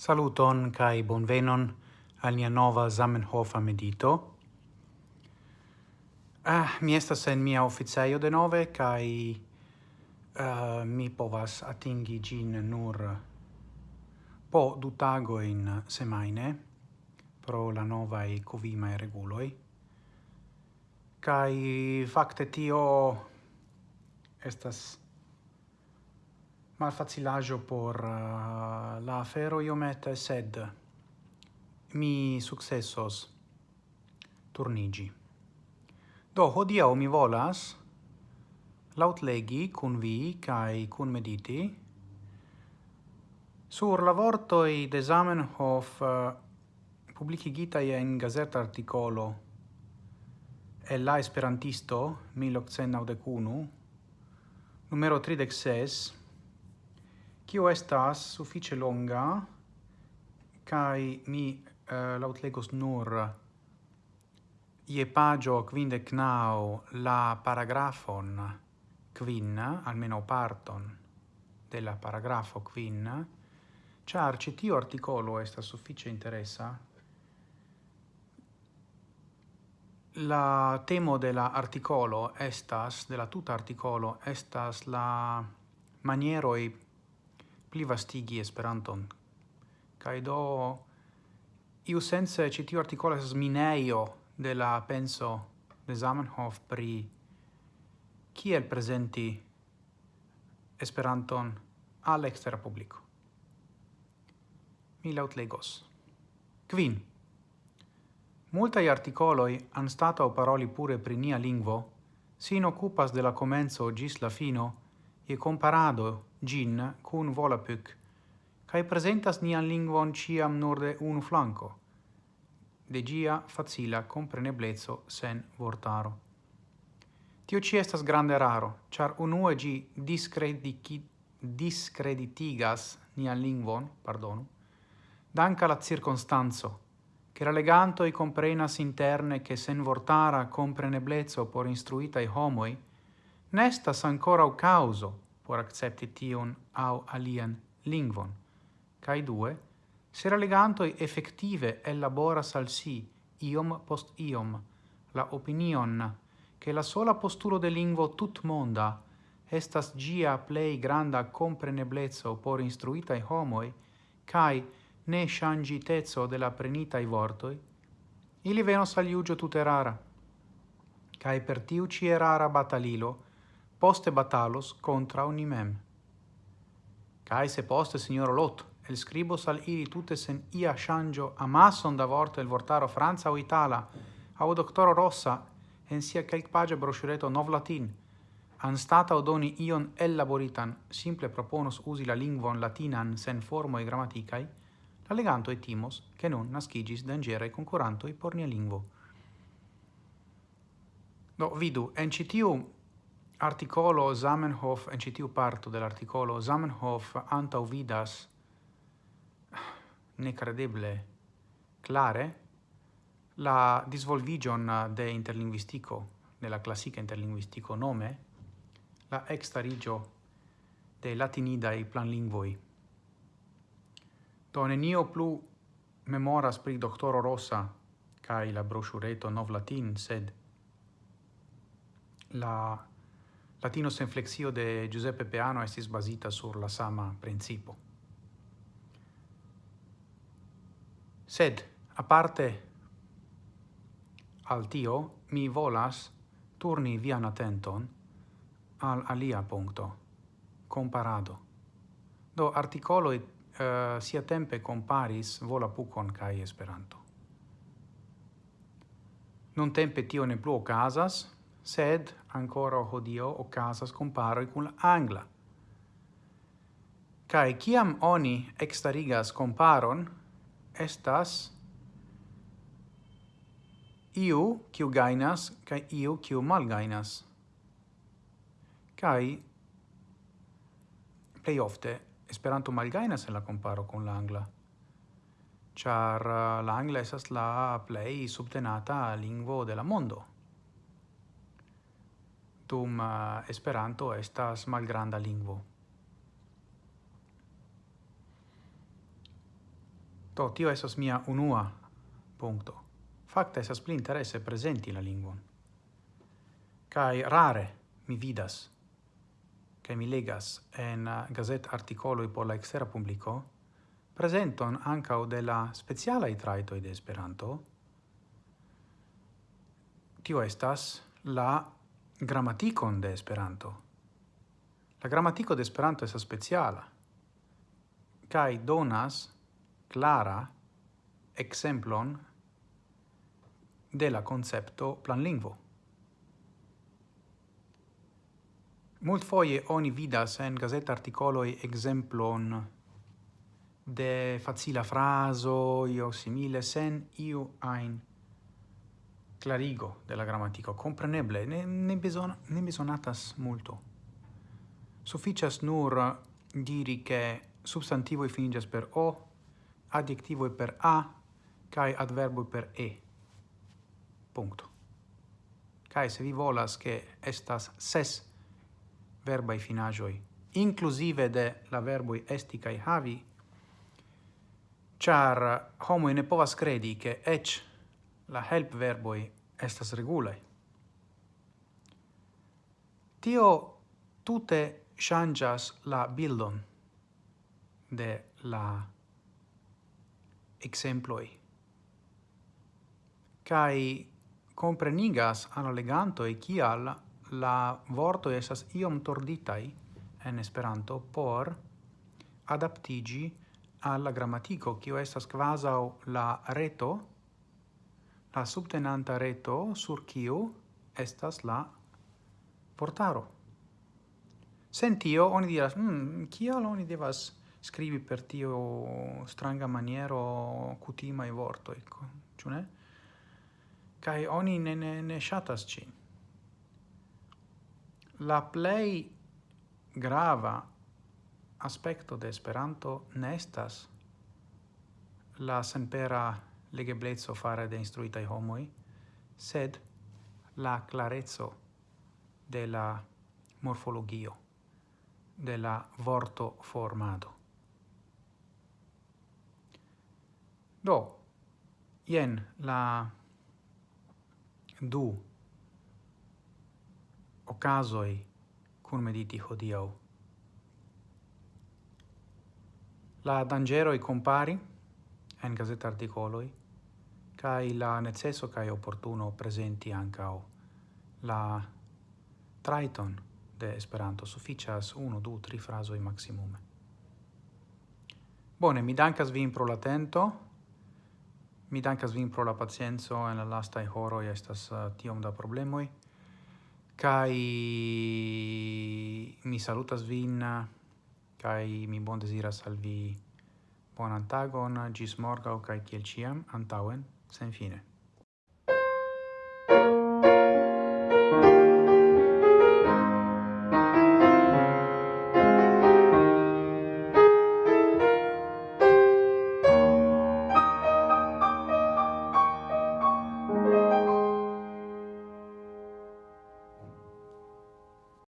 Saluton kai bonvenon al nia nova Zamenhofa medito. Ah, mi estas en mia oficejo de nove kai uh, ah, mi povas atingi gin nur po du tago in semaine pro la nova e covima e reguloi. Kai fakte tio estas malfacilaggio por uh, la afero iomete sed mi successos turnigi. Do hodia mi volas lautlegi cun vi kai cun mediti sur la vorto i desamen hof uh, eh, publicigitae in gazeta articolo e la Esperantisto 1891 numero 36 kio estas suffice longa kai mi uh, lautlegos nur ie pagio quinde nau la paragrafon quin, almeno parton della paragrafo quin, char citio articolo estas suffice interessa La temo de la articolo estas, de la tuta articolo, estas la manieroi plivastigi Esperanton. Kaj do iu sense ĉi tiu artikolo estas de la penso de Zamenhof pri kiel presenti Esperanton al ekstera publiko. Mi quin Kvin. Multaj artikoloj o paroli pure pri nia lingvo sin occupas de la comenzo gis la fino e comparado gin cun volapük, cae presentas nian lingvon ciam nur de unu flanco, de gia facila compreneblezzo sen vortaro. Tio ci estas grande raro, char unue gi discreditigas nian lingvon, pardonu, danca la circonstanzo, che raleganto i comprenas interne che sen vortara compreneblezzo por instruitai homoi, nestas ancora u causo, por accepti tion au alian lingvon. Cai due, se la legantoi effective elaboras al si, iom post iom, la opinion che la sola posturo de lingvo tut monda estas gia plei granda compreneblezzo por instruitai homoi, cae ne shangitezzo de la prenitai vortoi, ili venos al iugio tuterara. Cae per tiu ci erara batalilo, poste batalos contra unimem. Cae se poste signoro Lot, el scribos al ili tutte sen ia shangio amasson da vorto el vortaro Franza o Itala, au doctoro Rossa, en sia calc page brochureto nov latin, an stata odoni ion elaboritan, simple proponos usi la lingvon latinan sen formo e grammaticae, la leganto etimos, che non nascigis dangere concuranto e pornia lingvo. Do, vidu, en citium articolo Zamenhof en citiu parto dell'articolo Zamenhof antau vidas necredible clare la disvolvigion de interlinguistico nella classica interlinguistico nome la extarigio de latinidae planlingvoi. Do nenio plu memoras pri doctoro Rosa kai la brochureto nov latin, sed la Latino sen flexio de Giuseppe Peano estis basita sur la sama principo. Sed, aparte al tio, mi volas turni vian attenton al alia punto, comparado. Do articolo uh, sia tempe comparis vola pucon cae esperanto. Non tempe tio ne plu ocasas, sed ancora hodio ocasas comparo cun angla. Kai kiam oni extarigas comparon, estas iu kiu gainas kai iu kiu malgainas. Kai plei ofte Esperanto malgainas en la comparo con l'angla, char eh, uh, l'angla esas la plei subtenata lingvo de la mondo dum eh, Esperanto estas malgranda lingvo. Do, tio esas mia unua punto. Fakte esas pli interesse presenti la lingvon. Kai rare mi vidas kai mi legas en eh, gazet articolo por la ekstera publiko prezenton o della speciala i traito de Esperanto. Tio estas la grammaticon de Esperanto. La grammatico de Esperanto estas speciala kai donas clara exemplon de la concepto planlingvo. Multfoje oni vidas en gazeta articoloi exemplon de facila fraso io simile sen iu ein clarigo della grammatico, compreneble, ne, ne, beson ne besonatas multo. Sufficias nur diri che substantivo finigas per o, adjectivoi per a, kai adverbo per e. Punto. kai se vi volas che estas ses verbai finajoi, inclusive de la verboi esti cae havi, char homo ne povas credi che ec la help verboi estas regulae. Tio tute changas la bildon de la exemploi kai comprenigas al leganto e kial la vorto esas iom torditai en esperanto por adaptigi alla grammatico, kio estas quasau la reto la subtenanta reto sur kiu estas la portaro. Sen tio oni diras, "Hm, kial oni devas scrivi per tio stranga maniero cutima i vorto, ecco, ciù ne? Cai oni ne, ne, ne shatas cin. La play grava aspecto de Esperanto nestas la sempera legeblezzo fare de instruitai homoi, sed la clarezzo de la morfologio, de la vorto formado. Do, ien la du ocasoi cum mediti hodiau. La dangeroi compari en gazeta articoloi, kai la necesso kai opportuno presenti ancao. La traiton de Esperanto sufficias uno du, tri frasoi maximume. Bone, mi dankas vin pro l'atento, mi dankas vin pro la pacienzo en la lastai horoi estas uh, tiom da problemoi, kai mi salutas vin, kai mi bon desiras al vi bonan tagon, gis morgau, kai kiel ciam, antauen, sen fine